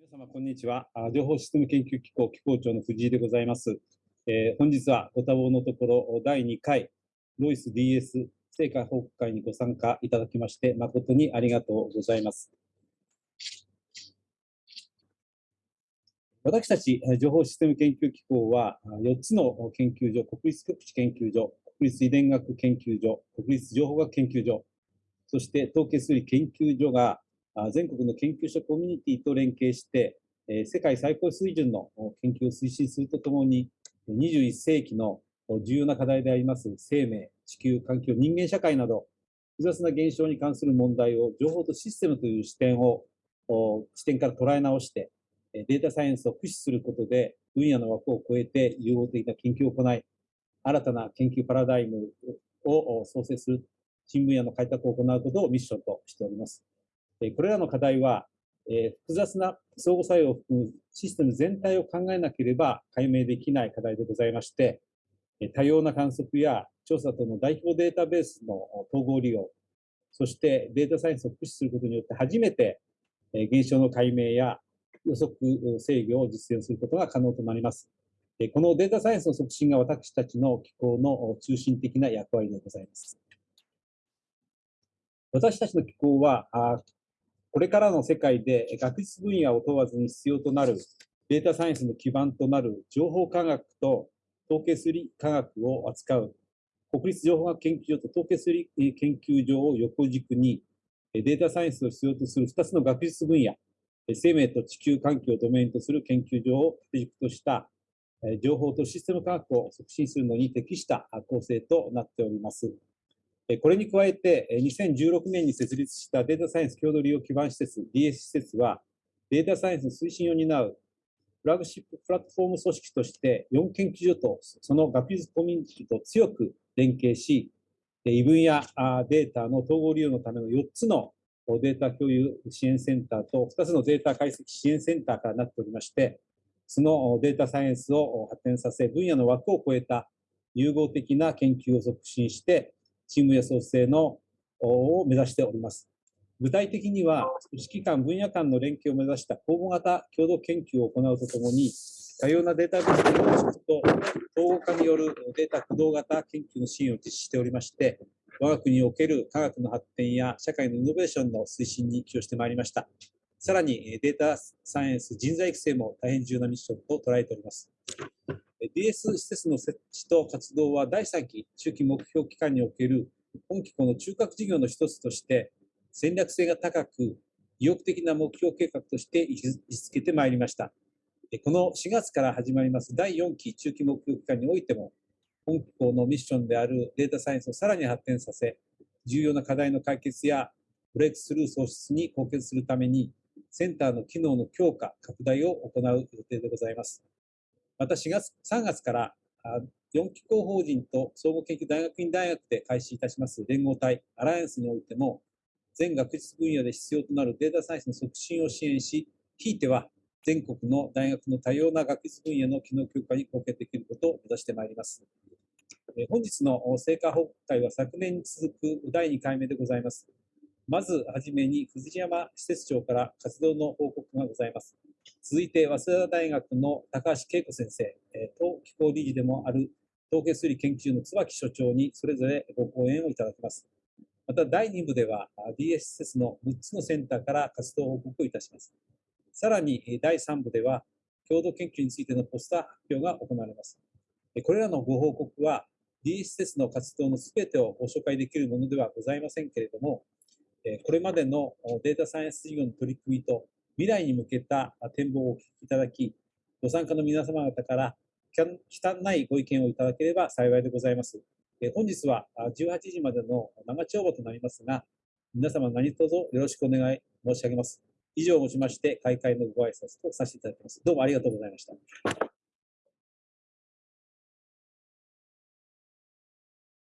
皆様、こんにちは。情報システム研究機構機構長の藤井でございます。えー、本日はご多忙のところ、第2回、ロイス DS 成果報告会にご参加いただきまして、誠にありがとうございます。私たち情報システム研究機構は、4つの研究所、国立極地研究所、国立遺伝学研究所、国立情報学研究所、そして統計数理研究所が全国の研究者コミュニティと連携して、世界最高水準の研究を推進するとともに、21世紀の重要な課題であります生命、地球、環境、人間社会など、複雑な現象に関する問題を情報とシステムという視点を、視点から捉え直して、データサイエンスを駆使することで、分野の枠を超えて融合的な研究を行い、新たな研究パラダイムを創生する新分野の開拓を行うことをミッションとしております。これらの課題は、え複雑な相互作用を含むシステム全体を考えなければ解明できない課題でございまして、多様な観測や調査との代表データベースの統合利用、そしてデータサイエンスを駆使することによって初めて現象の解明や予測制御を実現することが可能となります。このデータサイエンスの促進が私たちの機構の中心的な役割でございます。私たちの機構は、これからの世界で学術分野を問わずに必要となるデータサイエンスの基盤となる情報科学と統計数理科学を扱う国立情報学研究所と統計数理研究所を横軸にデータサイエンスを必要とする2つの学術分野、生命と地球環境をドメインとする研究所を軸とした情報とシステム科学を促進するのに適した構成となっております。これに加えて、2016年に設立したデータサイエンス共同利用基盤施設 DS 施設は、データサイエンスの推進を担うフラグシッププラットフォーム組織として、4研究所とその学術コミュニティと強く連携し、異分野データの統合利用のための4つのデータ共有支援センターと2つのデータ解析支援センターからなっておりまして、そのデータサイエンスを発展させ、分野の枠を超えた融合的な研究を促進して、チームや創生のを目指しております。具体的には、組織間、分野間の連携を目指した公募型共同研究を行うとともに、多様なデータベースの構築と統合化によるデータ駆動型研究の支援を実施しておりまして、我が国における科学の発展や社会のイノベーションの推進に寄与してまいりました。さらにデータサイエンス人材育成も大変重要なミッションと捉えております。DS 施設の設置と活動は第3期中期目標期間における本機構の中核事業の一つとして戦略性が高く意欲的な目標計画として位置づけてまいりました。この4月から始まります第4期中期目標期間においても本機構のミッションであるデータサイエンスをさらに発展させ重要な課題の解決やブレイクスルー創出に貢献するためにセンターの機能の強化、拡大を行う予定でございます。また4月、3月から4機構法人と総合研究大学院大学で開始いたします連合体アライアンスにおいても、全学術分野で必要となるデータサイエンスの促進を支援し、ひいては全国の大学の多様な学術分野の機能強化に貢献できることを目指してまいります。本日の成果報告会は昨年に続く第2回目でございます。まずはじめに藤山施設長から活動の報告がございます。続いて、早稲田大学の高橋恵子先生、当機構理事でもある統計数理研究の椿所長にそれぞれご講演をいただきます。また第2部では DSS の6つのセンターから活動報告をいたします。さらに第3部では共同研究についてのポスター発表が行われます。これらのご報告は DSS の活動のすべてをご紹介できるものではございませんけれども、これまでのデータサイエンス事業の取り組みと未来に向けた展望をお聞きいただき、ご参加の皆様方から忌憚ないご意見をいただければ幸いでございます。本日は18時までの生帳場となりますが、皆様何卒よろしくお願い申し上げます。以上をもちまして、開会のご挨拶とさせていただきます。どうもありがとうございました。